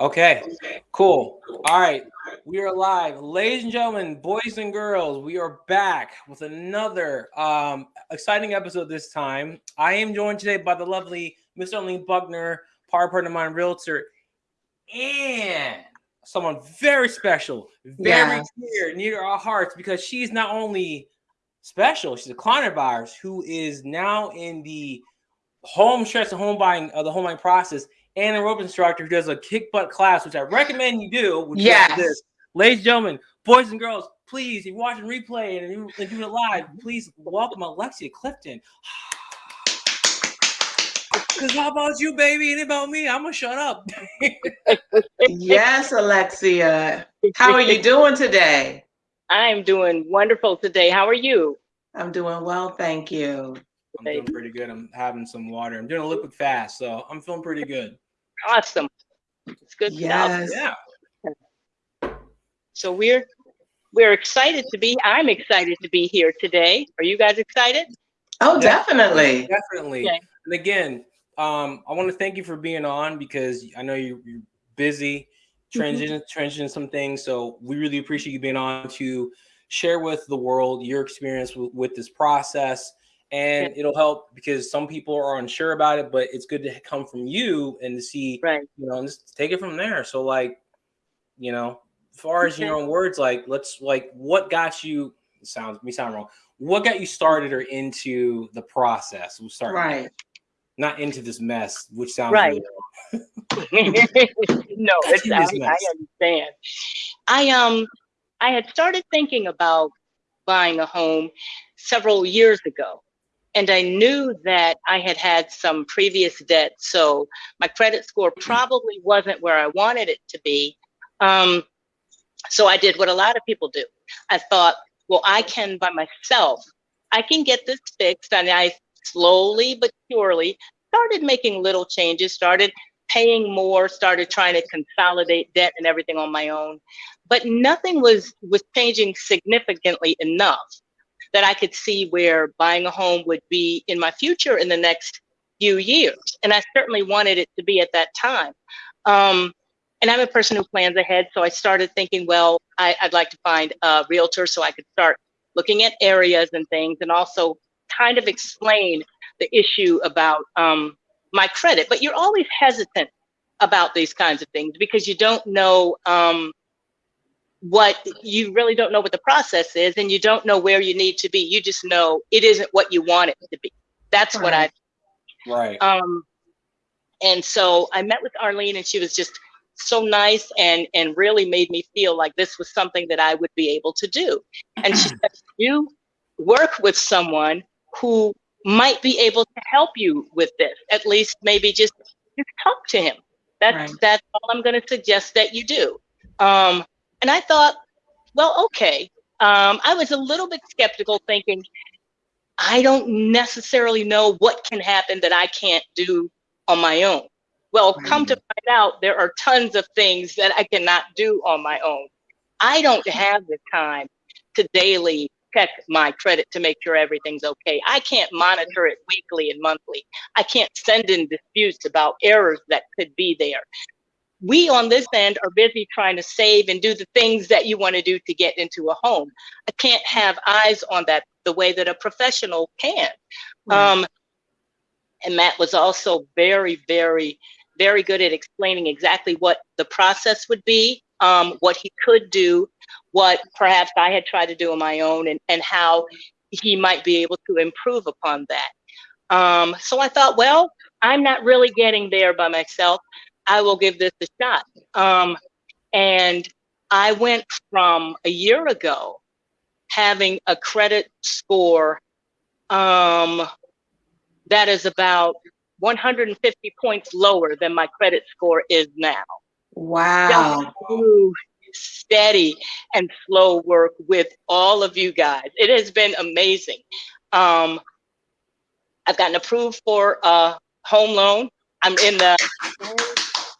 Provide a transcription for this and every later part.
Okay, cool. All right, we are live, ladies and gentlemen, boys and girls. We are back with another um, exciting episode. This time, I am joined today by the lovely Mr. Arlene Buckner, power partner of mine, realtor, and someone very special, very yes. dear, near our hearts, because she's not only special, she's a client of ours who is now in the home stress and home buying uh, the home buying process and a rope instructor who does a kick butt class, which I recommend you do. yes. This. Ladies and gentlemen, boys and girls, please, if you're watching replay and you are doing it live, please welcome Alexia Clifton. Because how about you, baby? And about me? I'm gonna shut up. yes, Alexia. How are you doing today? I'm doing wonderful today. How are you? I'm doing well, thank you. I'm doing pretty good. I'm having some water. I'm doing a liquid fast, so I'm feeling pretty good. Awesome. It's good yes. stuff. Yeah. So we're we're excited to be. I'm excited to be here today. Are you guys excited? Oh, definitely. Definitely. Okay. And again, um, I want to thank you for being on because I know you're, you're busy transition mm-hmm. transition some things. So we really appreciate you being on to share with the world your experience with, with this process and yeah. it'll help because some people are unsure about it, but it's good to come from you and to see, right. you know, and just take it from there. So like, you know, as far as your own words, like let's like what got you sounds me sound wrong. What got you started or into the process? We'll start right. Not into this mess, which sounds right. No, it's, I, I understand. I um I had started thinking about buying a home several years ago and I knew that I had had some previous debt, so my credit score probably wasn't where I wanted it to be. Um, so I did what a lot of people do. I thought, well, I can by myself, I can get this fixed, and I slowly but surely started making little changes, started paying more, started trying to consolidate debt and everything on my own. But nothing was was changing significantly enough that I could see where buying a home would be in my future in the next few years. And I certainly wanted it to be at that time. Um, and I'm a person who plans ahead. So I started thinking, well, I, would like to find a realtor so I could start looking at areas and things and also kind of explain the issue about um, my credit. But you're always hesitant about these kinds of things because you don't know um, what you really don't know what the process is and you don't know where you need to be. You just know it isn't what you want it to be. That's right. what i right. um and so i met with arlene and she was just so nice and and really made me feel like this was something that i would be able to do. And she said you work with someone who might be able to help you with this at least maybe just just talk to him. That's right. that's all i'm going to suggest that you do. Um and I thought, well, okay. Um, I was a little bit skeptical, thinking, I don't necessarily know what can happen that I can't do on my own. Well, come to find out, there are tons of things that I cannot do on my own. I don't have the time to daily check my credit to make sure everything's okay. I can't monitor it weekly and monthly. I can't send in disputes about errors that could be there we on this end are busy trying to save and do the things that you want to do to get into a home. I can't have eyes on that the way that a professional can. Um, and Matt was also very, very, very good at explaining exactly what the process would be, um, what he could do, what perhaps I had tried to do on my own, and, and how he might be able to improve upon that. Um, so I thought, well, I'm not really getting there by myself. I will give this a shot. Um, and I went from a year ago having a credit score um, that is about 150 points lower than my credit score is now. Wow. steady and slow work with all of you guys. It has been amazing. Um, I've gotten approved for a home loan. I'm in the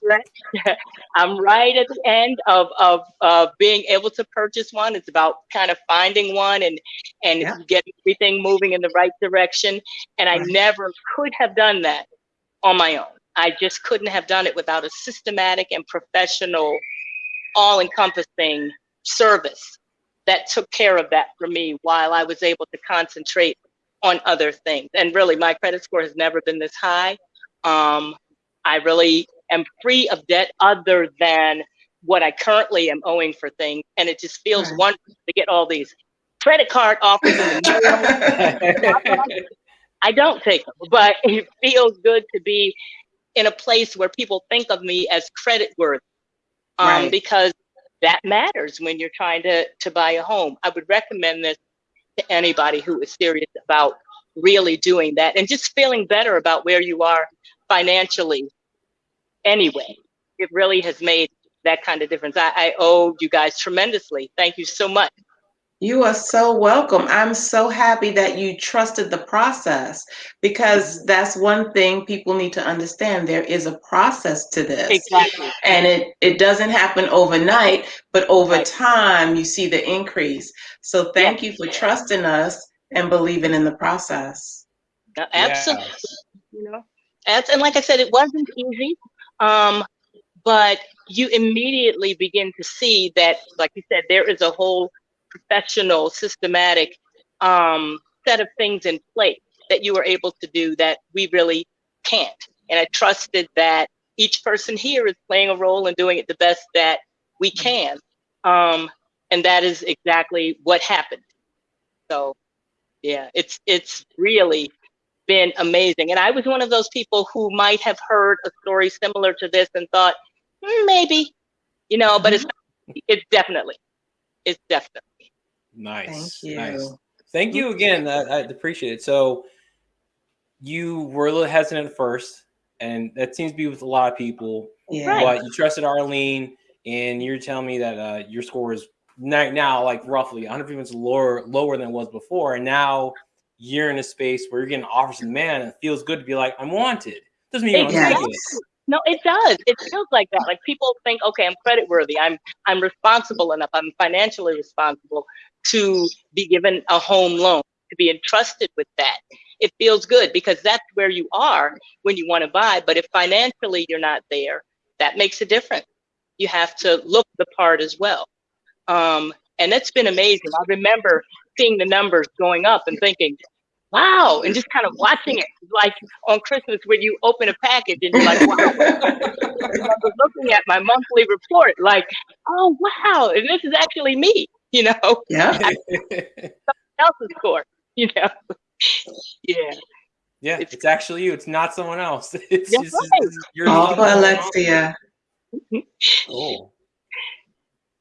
I'm right at the end of, of, of being able to purchase one. It's about kind of finding one and, and yeah. getting everything moving in the right direction. And I never could have done that on my own. I just couldn't have done it without a systematic and professional, all encompassing service that took care of that for me while I was able to concentrate on other things. And really, my credit score has never been this high. Um, I really am free of debt other than what I currently am owing for things. And it just feels Right. wonderful to get all these credit card offers in the. I don't take them, but it feels good to be in a place where people think of me as credit worthy. Um, Right. because that matters when you're trying to, to buy a home. I would recommend this to anybody who is serious about really doing that and just feeling better about where you are financially anyway. It really has made that kind of difference. I, I owe you guys tremendously. Thank you so much. You are so welcome. I'm so happy that you trusted the process because that's one thing people need to understand. There is a process to this. Exactly. And it, it doesn't happen overnight, but over Right. time you see the increase. So thank you for trusting us and believing in the process. Uh, Absolutely. Yes. you know and, and like i said it wasn't easy um but you immediately begin to see that like you said there is a whole professional systematic um set of things in place that you are able to do that we really can't. And i trusted that each person here is playing a role and doing it the best that we can. Um and that is exactly what happened. So yeah it's it's really been amazing. And I was one of those people who might have heard a story similar to this and thought, "Hmm, maybe, you know, but it's it's definitely, it's definitely. Nice. Thank you. Nice. Thank you again. I, I appreciate it. So you were a little hesitant at first, and that seems to be with a lot of people. Yeah. Right. But you trusted Arlene, and you're telling me that uh, your score is ni- now like roughly 100 points lower lower than it was before, and now you're in a space where you're getting offers the man, it feels good to be like, I'm wanted. Doesn't mean you don't it. No, it does. It feels like that. Like people think, okay, I'm credit worthy. I'm I'm responsible enough. I'm financially responsible to be given a home loan, to be entrusted with that. It feels good because that's where you are when you want to buy. But if financially you're not there, that makes a difference. You have to look the part as well. Um, and it's been amazing. I remember seeing the numbers going up and thinking, wow, and just kind of watching it like on Christmas when you open a package and you're like, wow. I remember looking at my monthly report, like, oh wow, and this is actually me, you know, yeah. else's score, you know. yeah, yeah, It's- it's, actually you. It's not someone else. It's That's just right. it's- you're All for Alexia. Cool.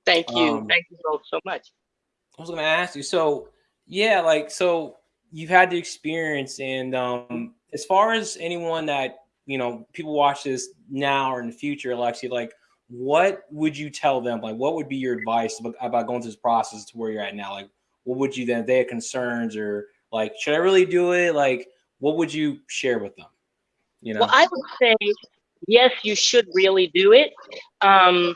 thank you, Um, thank you both so much. I was gonna ask you. So yeah, like so you've had the experience, and um, as far as anyone that you know, people watch this now or in the future, Alexia, like what would you tell them? Like, what would be your advice about, about going through this process to where you're at now? Like, what would you then? If they had concerns or like, should I really do it? Like, what would you share with them? You know, Well, I would say yes, you should really do it. Um,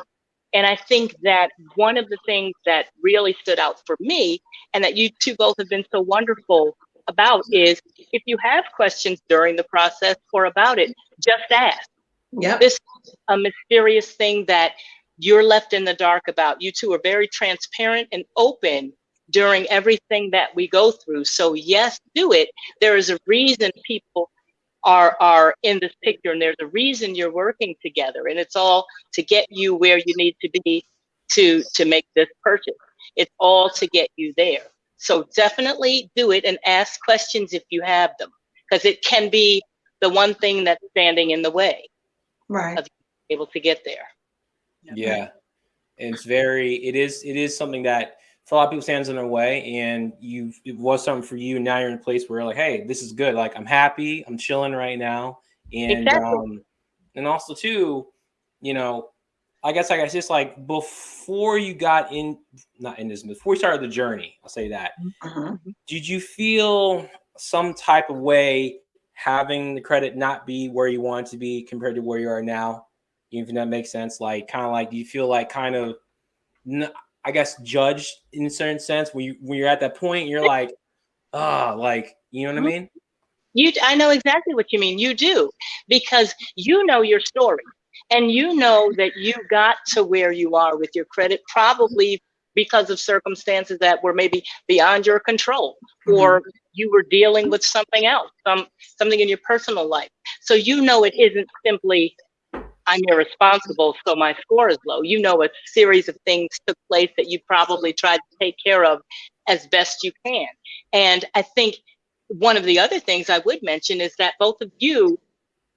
and I think that one of the things that really stood out for me, and that you two both have been so wonderful about, is if you have questions during the process or about it, just ask. Yeah. This is a mysterious thing that you're left in the dark about. You two are very transparent and open during everything that we go through. So yes, do it. There is a reason people are are in this picture and there's a reason you're working together and it's all to get you where you need to be to to make this purchase it's all to get you there so definitely do it and ask questions if you have them because it can be the one thing that's standing in the way Right. able to get there yeah, it's very. It is. It is something that for a lot of people stands in their way, and you it was something for you. Now you're in a place where like, hey, this is good. Like I'm happy. I'm chilling right now, and Exactly. um, and also too, you know, I guess I guess just like before you got in, not in this, before you started the journey, I'll say that. Mhm. Did you feel some type of way having the credit not be where you want it to be compared to where you are now? Even if that makes sense, like kind of like do you feel like kind of, I guess, judged in a certain sense when you when you're at that point, you're like, ah, like you know what I Mhm. mean? You, I know exactly what you mean. You do, because you know your story, and you know that you got to where you are with your credit probably because of circumstances that were maybe beyond your control, or Mm-hmm. you were dealing with something else, some something in your personal life. So you know it isn't simply I'm irresponsible, so my score is low. You know a series of things took place that you probably tried to take care of as best you can. And I think one of the other things I would mention is that both of you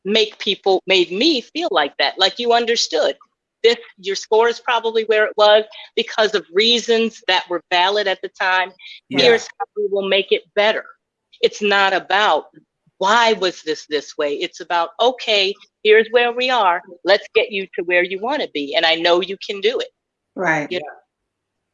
make people made me feel like that, like you understood. This your score is probably where it was because of reasons that were valid at the time. Yeah. Here's how we will make it better. It's not about why was this this way? It's about, okay, here's where we are. Let's get you to where you want to be. And I know you can do it. Right. Yeah.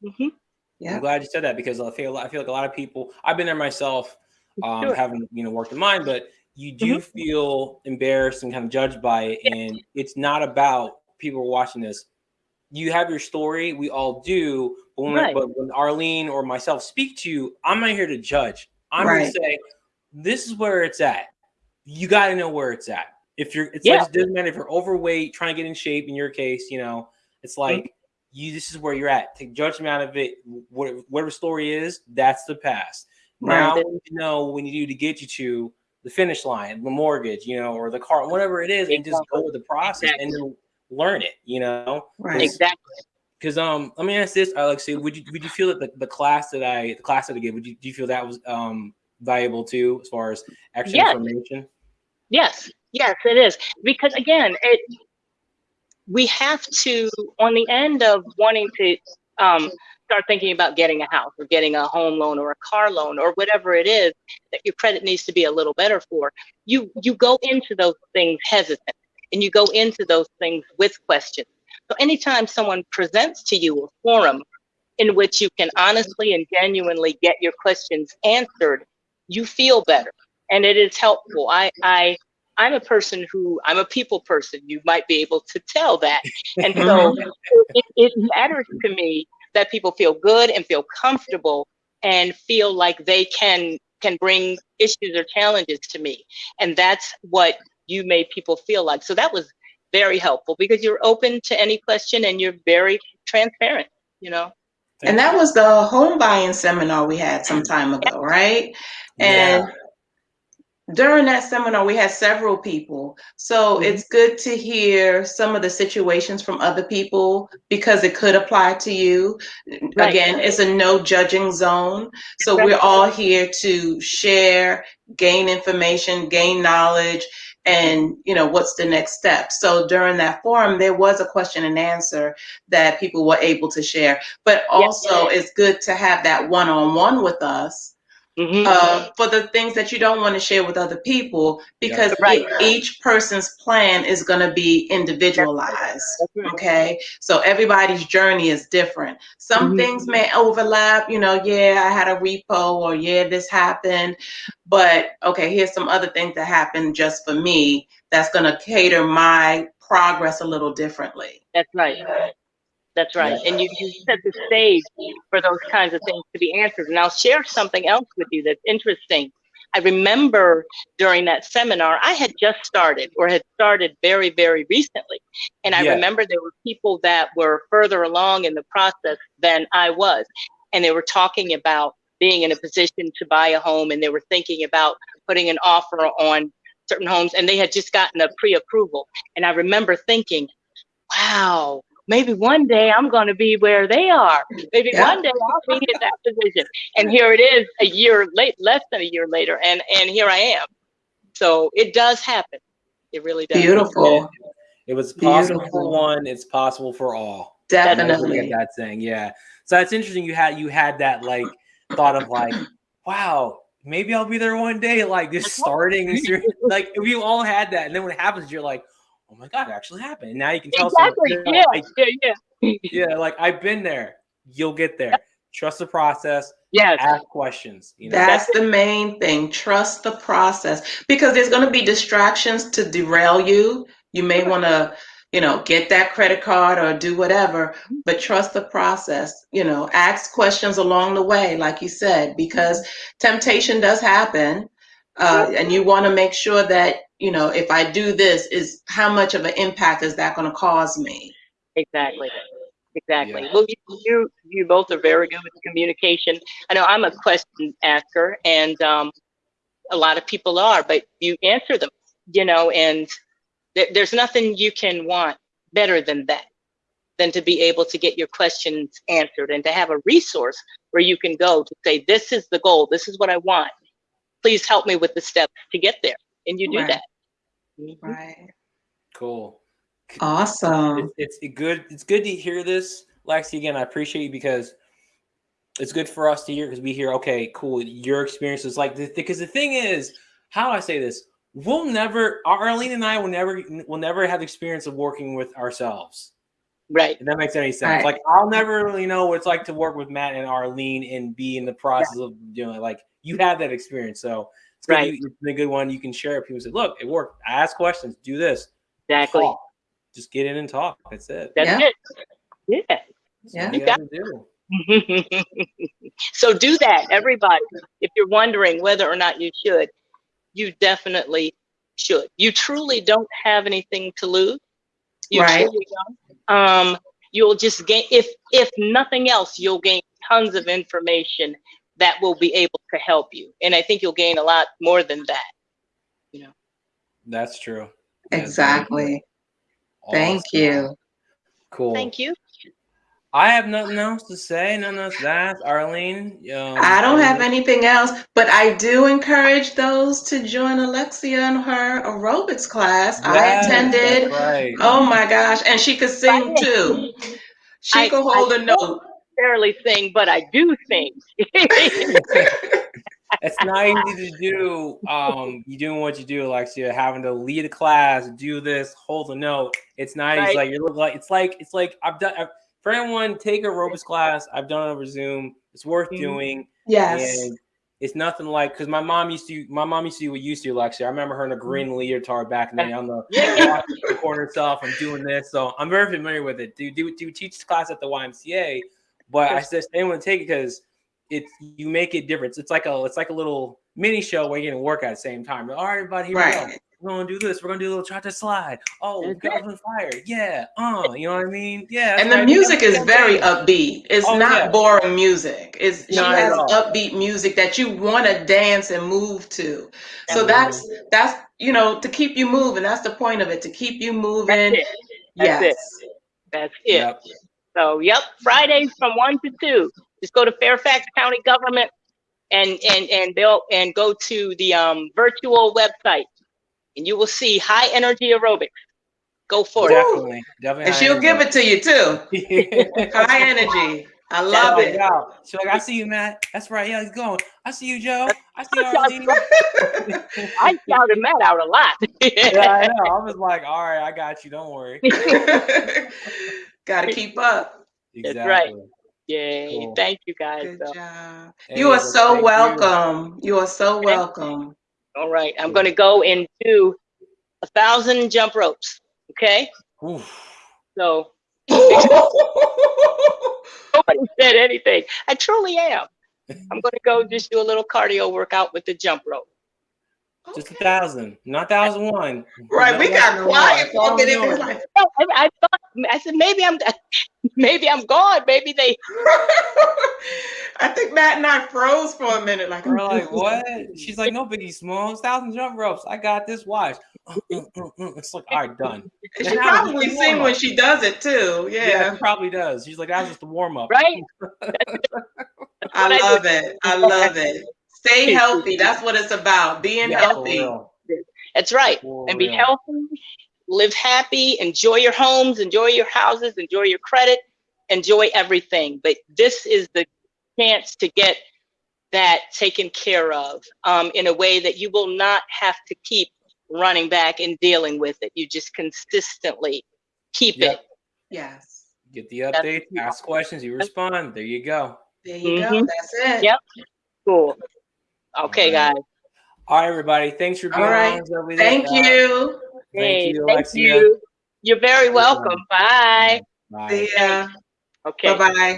Mhm. Yeah. I'm glad you said that because I feel I feel like a lot of people. I've been there myself, um, Sure. having you know worked in mine, but you do mm-hmm. feel embarrassed and kind of judged by it, and it's not about people watching this. You have your story, we all do, but when, Right. but when Arlene or myself speak to you, I'm not here to judge. I'm Right. to say this is where it's at. You got to know where it's at. If you're, it's Yeah. like it doesn't matter if you're overweight, trying to get in shape. In your case, you know, it's mm-hmm. like you. This is where you're at. Take judgment out of it. Whatever, whatever story is, that's the past. Now Right. you know when you do to get you to the finish line, the mortgage, you know, or the car, whatever it is, and just go with the process and learn it. You know, Right. Exactly. because um, let me ask this, Alexia. Would you would you feel that the, the class that I the class that I gave, would you do you feel that was um valuable too as far as extra Yes. information? Yes, yes, it is. Because again, it we have to on the end of wanting to um, start thinking about getting a house or getting a home loan or a car loan or whatever it is that your credit needs to be a little better for. You you go into those things hesitant and you go into those things with questions. So anytime someone presents to you a forum in which you can honestly and genuinely get your questions answered, you feel better and it is helpful. I I I'm a person who I'm a people person. You might be able to tell that, and so mm-hmm. it, it matters to me that people feel good and feel comfortable and feel like they can can bring issues or challenges to me, and that's what you made people feel like. So that was very helpful because you're open to any question and you're very transparent. You know. And that was the home buying seminar we had some time ago, right? And during that seminar, we had several people. So Mhm. it's good to hear some of the situations from other people because it could apply to you. Right. Again, it's a no judging zone. So Right. we're all here to share, gain information, gain knowledge, and you know what's the next step. So during that forum, there was a question and answer that people were able to share. But also, it's good to have that one on one with us Mhm. uh, for the things that you don't want to share with other people because Right. e- each person's plan is going to be individualized. Right. Okay, so everybody's journey is different. Some Mhm. things may overlap, you know, yeah, I had a repo, or yeah, this happened, but okay, here's some other things that happened just for me that's going to cater my progress a little differently. That's right. That's right. And you, you set the stage for those kinds of things to be answered. And I'll share something else with you that's interesting. I remember during that seminar, I had just started or had started very, very recently. And I Yeah. remember there were people that were further along in the process than I was. And they were talking about being in a position to buy a home and they were thinking about putting an offer on certain homes and they had just gotten a pre-approval. And I remember thinking, wow, maybe one day I'm going to be where they are. Maybe Yeah. one day I'll be in that position. And here it is a year late, less than a year later, and and here I am. So it does happen. It really does. Beautiful, It was possible for one, it's possible for all. I never forget definitely. that saying. Yeah. So that's interesting you had you had that like thought of like, wow, maybe I'll be there one day, like just starting like we all had that. And then when it happens, you're like, oh my god, it actually happened. And now you can tell Exactly. someone, Yeah. "I- Yeah. Yeah. yeah, like I've been there. You'll get there. Trust the process, Yes. ask questions. You know, That's the main thing. Trust the process because there's going to be distractions to derail you. You may want to, you know, get that credit card or do whatever, mm-hmm. but trust the process. You know, ask questions along the way, like you said, because temptation does happen. Uh, and you want to make sure that, you know, if I do this, is how much of an impact is that going to cause me? Exactly. Exactly. Yeah. Well, you, you you both are very good with communication. I know I'm a question asker, and um, a lot of people are, but you answer them, you know, and there, there's nothing you can want better than that, than to be able to get your questions answered and to have a resource where you can go to say, this is the goal, this is what I want. Please help me with the steps to get there, and you do Right. that. Right. Cool. Awesome. It's, it's good. It's good to hear this, Lexi. Again, I appreciate you because it's good for us to hear because we hear, okay, cool. Your experience is like because the thing is, how do I say this? We'll never, Arlene and I will never, will never have the experience of working with ourselves. Right. If that makes any sense. Right. Like I'll never really know what it's like to work with Matt and Arlene and be in the process of doing it. Like you have that experience, so it's good. Right. You, it's a good one you can share. with People say, "Look, it worked. I ask questions. Do this. Exactly. Talk. Just get in and talk. That's it. That's Yeah. it. Yeah. Yeah. all you gotta do. so do that, everybody. If you're wondering whether or not you should, you definitely should. You truly don't have anything to lose. You Right. truly don't. Um, you'll just gain if if nothing else, you'll gain tons of information that will be able to help you. And I think you'll gain a lot more than that. You know. That's true. That's Exactly. Thank you. Cool. Thank you. I have nothing else to say. Nothing else to ask. Arlene. Um, I don't have anything else, but I do encourage those to join Alexia in her aerobics class. I attended. Right. Oh my gosh. And she could sing too. She I- could hold I a note. Barely sing, but I do sing. it's not easy to do. Um, you doing what you do, Alexia, having to lead a class, do this, hold a note. It's not easy. Like you look like it's like it's like I've done. I've, for anyone, take a aerobics class. I've done it over Zoom. It's worth Mhm. doing, Yes. and it's nothing like because my mom used to. My mom used to do what you used to, Alexia. I remember her in a green leotard back in the on the Yeah. the corner stuff. I'm doing this, so I'm very familiar with it. Do do do teach class at the YMCA, but I just they want to take it because it's you make it different. It's like a it's like a little mini show where you're gonna work at the same time. All right, everybody, here we go. We're gonna do this. We're gonna do a little try to slide. Oh, That's girls on fire. Yeah. Uh, you know what I mean? Yeah. And the right. music is very upbeat. It's Oh, not yeah. boring music. It's she Not at has upbeat music that you want to dance and move to. So Absolutely. that's that's you know to keep you moving. That's the point of it to keep you moving. That's it. That's it. yes. That's it. Yep. So, yep, Fridays from one to two. Just go to Fairfax County Government and and and they'll and go to the um, virtual website, and you will see high energy aerobics. Go for it. Definitely. Definitely. And she'll give it to you too. High energy. I love it. She's like, I see you, Matt. That's right. Yeah, he's going. I see you, Joe. I see you, That's Arlene. I shouted Matt out a lot. yeah, I know. I was like, all right, I got you. Don't worry. Got to keep up. That's right. Exactly. Yay! Cool. Thank you guys. Good So, job. Hey, You are so thank you. welcome. You are so welcome. all right, I'm going to go and do a thousand jump ropes. Okay, Oof. so nobody said anything. I truly am. I'm going to go just do a little cardio workout with the jump rope. Just a thousand, not thousand one. Right, we got quiet for a minute. Thousand like, No, I, I thought I said maybe I'm maybe I'm gone. Maybe they I think Matt and I froze for a minute. Like, We're like, what? She's like, no biggie, small, it's thousand jump ropes. I got this. Watch. Uh, uh, uh. It's like, all right, done. She Now, probably just sing when she does it too. Yeah, Yeah, she probably does. She's like, that was just the warm up. right. I what I love it. I love it. Stay healthy. That's what it's about. Being Yeah, healthy. real. That's right. For And be real. healthy, live happy, enjoy your homes, enjoy your houses, enjoy your credit, enjoy everything. But this is the chance to get that taken care of um, in a way that you will not have to keep running back and dealing with it. You just consistently keep Yep. it. Yes. Get the updates, ask questions, you respond. There you go. There you go. Mhm. That's it. Yep. Cool. Okay, All right. guys. All right, everybody. Thanks for being All right. on. Thank you. Thank you, thank Alexia. you. You're very Welcome. welcome. Bye. Bye. See ya. Okay. Bye bye.